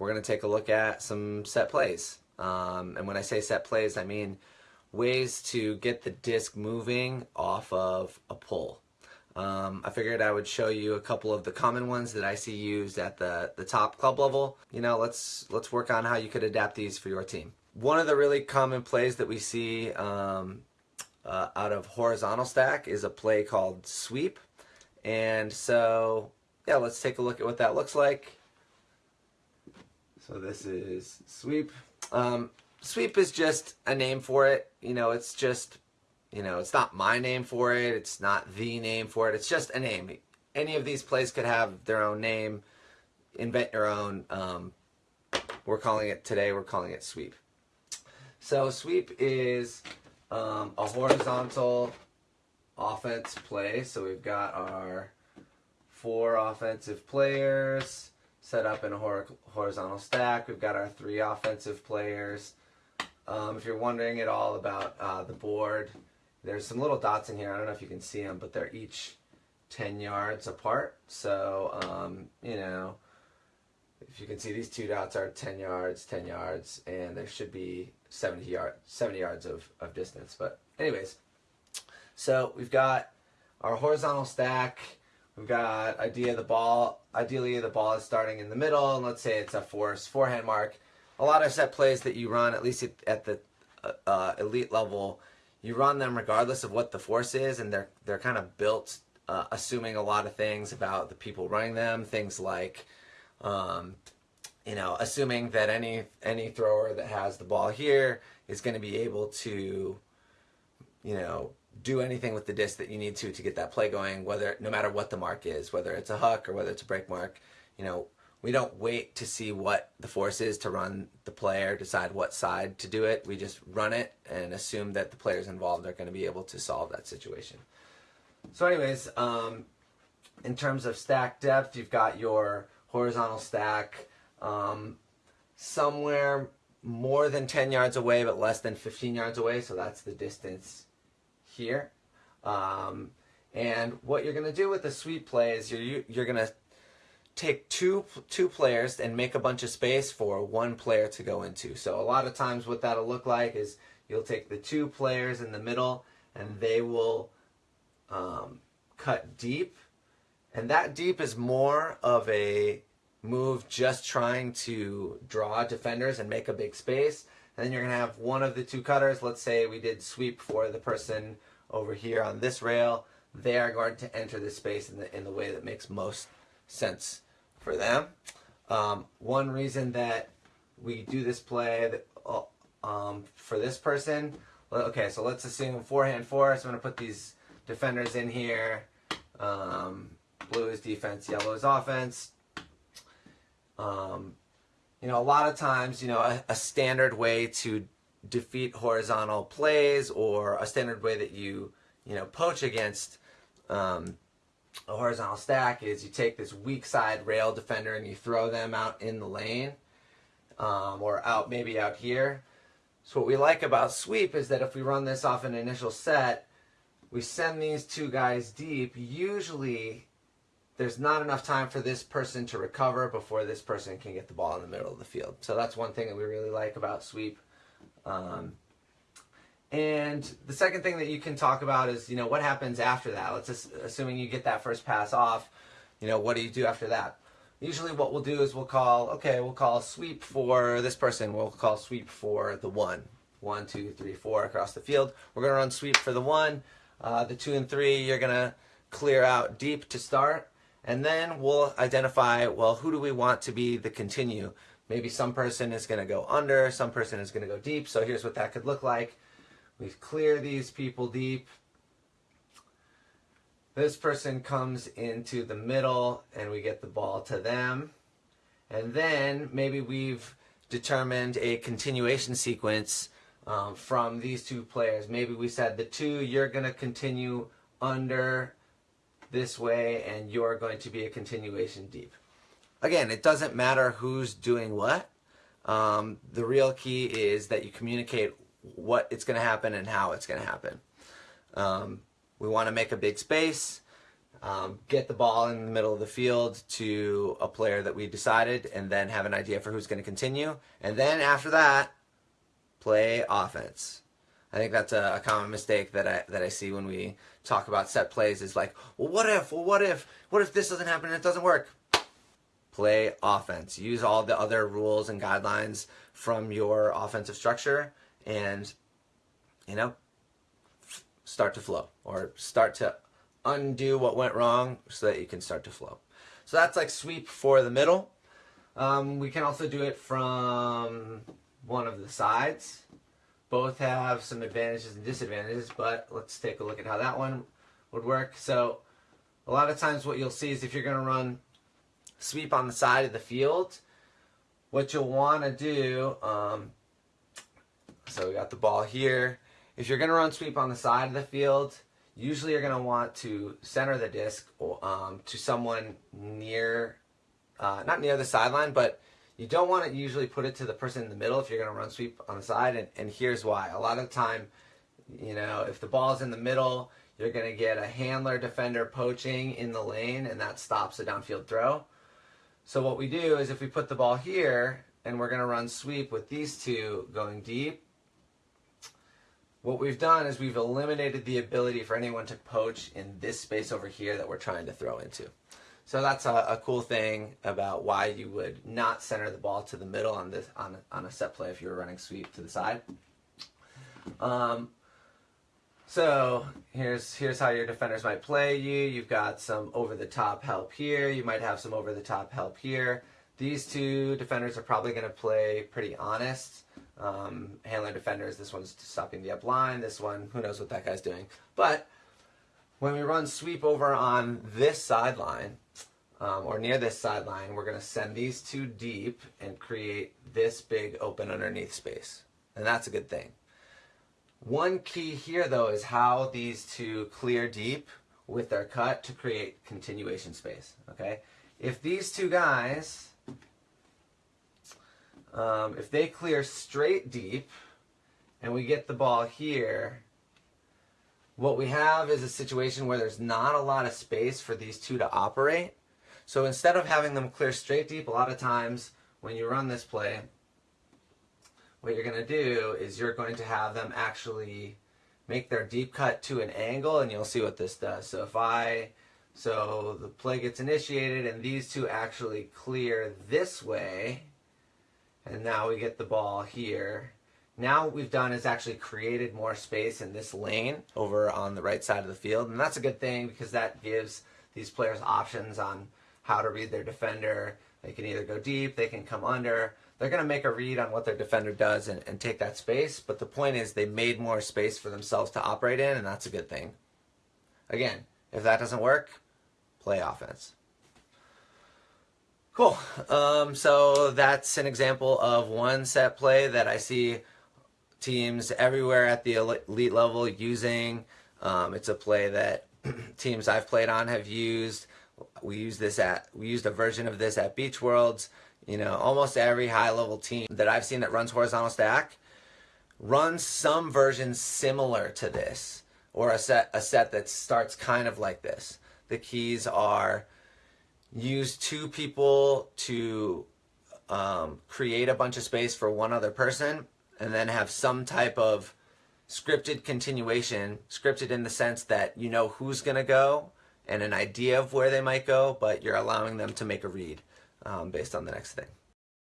we're going to take a look at some set plays. Um, and when I say set plays, I mean ways to get the disc moving off of a pull. Um, I figured I would show you a couple of the common ones that I see used at the, the top club level. You know, let's let's work on how you could adapt these for your team. One of the really common plays that we see um, uh, out of horizontal stack is a play called sweep. And so, yeah, let's take a look at what that looks like. So this is sweep. Um, sweep is just a name for it. You know, it's just, you know, it's not my name for it. It's not the name for it. It's just a name. Any of these plays could have their own name. Invent your own. Um, we're calling it today, we're calling it sweep. So sweep is um, a horizontal offense play. So we've got our four offensive players set up in a hor horizontal stack. We've got our three offensive players. Um, if you're wondering at all about uh, the board, there's some little dots in here. I don't know if you can see them, but they're each 10 yards apart. So, um, you know, if you can see these two dots are 10 yards, 10 yards, and there should be 70, yard, 70 yards of, of distance. But anyways, so we've got our horizontal stack. We've got idea the ball. Ideally, the ball is starting in the middle, and let's say it's a force forehand mark. A lot of set plays that you run, at least at the uh, uh, elite level, you run them regardless of what the force is, and they're they're kind of built uh, assuming a lot of things about the people running them. Things like um, you know, assuming that any any thrower that has the ball here is going to be able to, you know, do anything with the disc that you need to to get that play going, whether no matter what the mark is, whether it's a hook or whether it's a break mark, you know, we don't wait to see what the force is to run the player, decide what side to do it. We just run it and assume that the players involved are going to be able to solve that situation. So anyways, um, in terms of stack depth, you've got your horizontal stack um, somewhere more than 10 yards away but less than 15 yards away so that's the distance here. Um, and what you're going to do with the sweep play is you're, you're going to take two two players and make a bunch of space for one player to go into. So a lot of times what that'll look like is you'll take the two players in the middle and they will um, cut deep. And that deep is more of a move just trying to draw defenders and make a big space. Then you're going to have one of the two cutters. Let's say we did sweep for the person over here on this rail. They are going to enter this space in the, in the way that makes most sense for them. Um, one reason that we do this play that, uh, um, for this person, okay, so let's assume forehand force. So I'm going to put these defenders in here. Um, blue is defense, yellow is offense. Um, you know, a lot of times, you know, a, a, standard way to defeat horizontal plays or a standard way that you, you know, poach against um, a horizontal stack is you take this weak side rail defender and you throw them out in the lane um, or out maybe out here. So what we like about sweep is that if we run this off an initial set, we send these two guys deep. Usually there's not enough time for this person to recover before this person can get the ball in the middle of the field. So that's one thing that we really like about sweep. Um, and the second thing that you can talk about is, you know, what happens after that? Let's just, assuming you get that first pass off, you know, what do you do after that? Usually what we'll do is we'll call, okay, we'll call sweep for this person. We'll call sweep for the one. One, two, three, four across the field. We're going to run sweep for the one. Uh, the two and three, you're going to clear out deep to start. And then we'll identify, well, who do we want to be the continue? Maybe some person is going to go under, some person is going to go deep. So here's what that could look like. We clear these people deep. This person comes into the middle and we get the ball to them. And then maybe we've determined a continuation sequence um, from these two players. Maybe we said the two, you're going to continue under this way and you're going to be a continuation deep. Again, it doesn't matter who's doing what. Um, the real key is that you communicate what it's going to happen and how it's going to happen. Um, we want to make a big space. um, get the ball in the middle of the field to a player that we decided, and then have an idea for who's going to continue. And then after that, play offense. I think that's a, a, common mistake that I that I see when we talk about set plays is like, well, what if? Well, what if? What if this doesn't happen and it doesn't work? Play offense. Use all the other rules and guidelines from your offensive structure, and you know, start to flow or start to undo what went wrong so that you can start to flow. So that's like sweep for the middle. Um, we can also do it from one of the sides. Both have some advantages and disadvantages, but let's take a look at how that one would work. So a lot of times what you'll see is if you're going to run sweep on the side of the field, what you'll want to do, um, so we got the ball here. If you're going to run sweep on the side of the field, usually you're going to want to center the disc um, to someone near, uh, not near the sideline, but you don't want to usually put it to the person in the middle if you're going to run sweep on the side, and, and here's why. A lot of the time, you know, if the ball's in the middle, you're going to get a handler defender poaching in the lane, and that stops a downfield throw. So what we do is if we put the ball here, and we're going to run sweep with these two going deep, what we've done is we've eliminated the ability for anyone to poach in this space over here that we're trying to throw into. So that's a, a, cool thing about why you would not center the ball to the middle on this on, on a set play if you were running sweep to the side. Um, so here's here's how your defenders might play you. You've got some over the top help here. You might have some over the top help here. These two defenders are probably going to play pretty honest um, handler defenders. This one's stopping the up line. This one, who knows what that guy's doing. But when we run sweep over on this sideline, um, or near this sideline, we're going to send these two deep and create this big open underneath space. And that's a good thing. One key here, though, is how these two clear deep with their cut to create continuation space. Okay, If these two guys um, if they clear straight deep and we get the ball here, what we have is a situation where there's not a lot of space for these two to operate. So instead of having them clear straight deep, a lot of times when you run this play, what you're going to do is you're going to have them actually make their deep cut to an angle and you'll see what this does. So if I, so the play gets initiated and these two actually clear this way, and now we get the ball here. Now what we've done is actually created more space in this lane over on the right side of the field. And that's a good thing because that gives these players options on how to read their defender. They can either go deep, they can come under. They're going to make a read on what their defender does and, and take that space. But the point is they made more space for themselves to operate in, and that's a good thing. Again, if that doesn't work, play offense. Cool. Um, so that's an example of one set play that I see teams everywhere at the elite level using. Um, it's a play that teams I've played on have used. We use this at we used a version of this at Beach Worlds. You know, almost every high level team that I've seen that runs horizontal stack runs some version similar to this, or a set a set that starts kind of like this. The keys are use two people to um, create a bunch of space for one other person and then have some type of scripted continuation, scripted in the sense that you know who's going to go and an idea of where they might go, but you're allowing them to make a read um, based on the next thing.